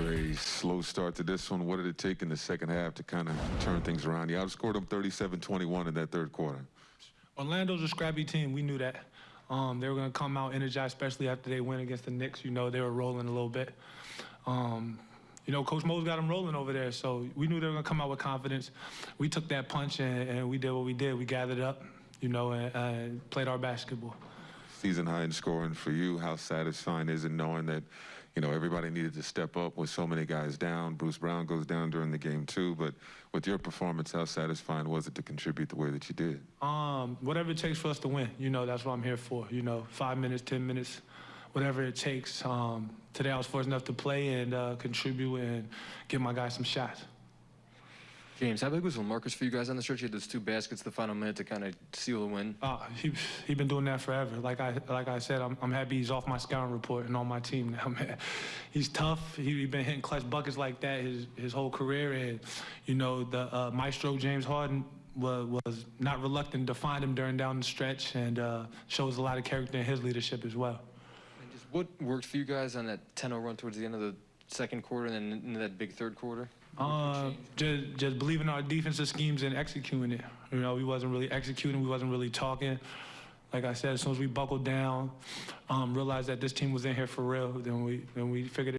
After a slow start to this one, what did it take in the second half to kind of turn things around? You outscored them 37-21 in that third quarter. Orlando's a scrappy team. We knew that. Um, they were going to come out energized, especially after they win against the Knicks. You know, they were rolling a little bit. Um, you know, Coach Mo's got them rolling over there, so we knew they were going to come out with confidence. We took that punch and, and we did what we did. We gathered up, you know, and, and played our basketball. Season high in scoring for you. How satisfying is it knowing that, you know, everybody needed to step up with so many guys down? Bruce Brown goes down during the game too, but with your performance, how satisfying was it to contribute the way that you did? Um, whatever it takes for us to win, you know, that's what I'm here for. You know, five minutes, ten minutes, whatever it takes. Um, today I was fortunate enough to play and uh, contribute and give my guys some shots. James, how big was Lamarcus for you guys on the stretch? You had those two baskets the final minute to kind of seal the win. Uh, he he been doing that forever. Like I like I said, I'm, I'm happy he's off my scouting report and on my team now. Man. He's tough. He, he been hitting clutch buckets like that his his whole career, and you know the uh, maestro James Harden was, was not reluctant to find him during down the stretch, and uh, shows a lot of character in his leadership as well. And just what worked for you guys on that 10-0 run towards the end of the second quarter and then into that big third quarter? Uh, just just believing our defensive schemes and executing it. You know, we wasn't really executing. We wasn't really talking. Like I said, as soon as we buckled down, um, realized that this team was in here for real, then we then we figured. It